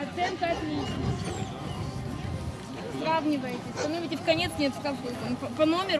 Оценка отличная. Сравниваете. Становите в конец, нет в какую. По, по номеру